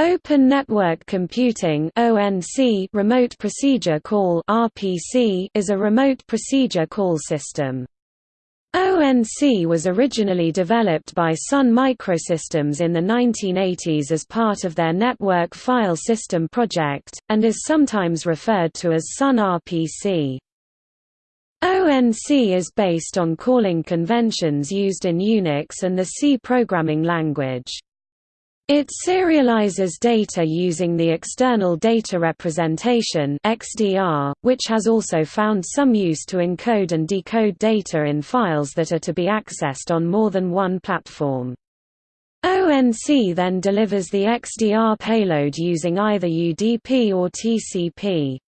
Open Network Computing (ONC) Remote Procedure Call (RPC) is a remote procedure call system. ONC was originally developed by Sun Microsystems in the 1980s as part of their Network File System project, and is sometimes referred to as Sun RPC. ONC is based on calling conventions used in Unix and the C programming language. It serializes data using the External Data Representation (XDR), which has also found some use to encode and decode data in files that are to be accessed on more than one platform. ONC then delivers the XDR payload using either UDP or TCP.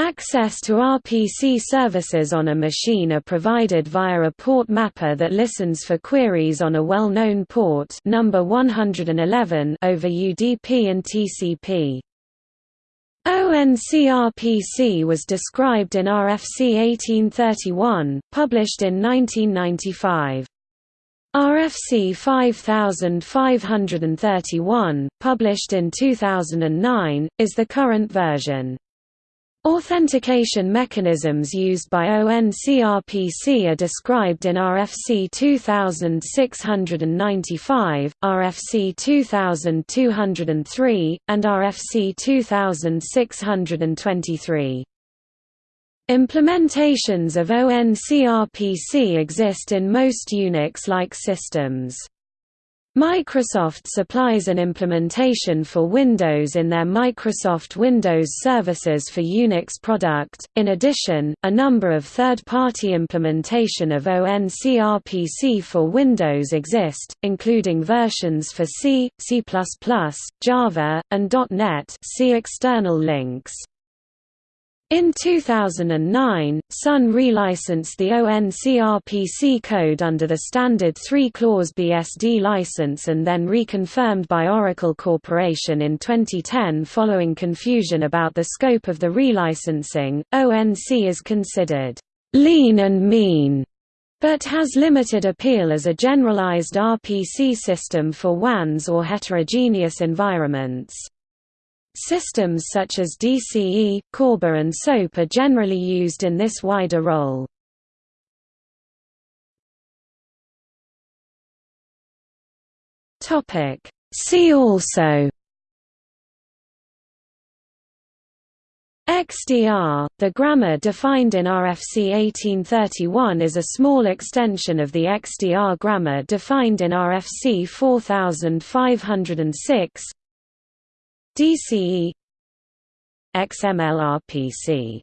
Access to RPC services on a machine are provided via a port mapper that listens for queries on a well-known port number 111 over UDP and TCP. ONCRPC was described in RFC 1831, published in 1995. RFC 5531, published in 2009, is the current version. Authentication mechanisms used by ONCRPC are described in RFC 2695, RFC 2203, and RFC 2623. Implementations of ONCRPC exist in most Unix-like systems. Microsoft supplies an implementation for Windows in their Microsoft Windows Services for Unix product. In addition, a number of third-party implementation of ONCRPC for Windows exist, including versions for C, C++, Java, and .NET. See external links. In 2009, Sun relicensed the ONCRPC code under the standard 3-clause BSD license and then reconfirmed by Oracle Corporation in 2010 following confusion about the scope of the relicensing. ONC is considered lean and mean, but has limited appeal as a generalized RPC system for WANs or heterogeneous environments. Systems such as DCE, Corba and SOAP are generally used in this wider role. See also XDR, the grammar defined in RFC 1831 is a small extension of the XDR grammar defined in RFC 4506 DCE XMLRPC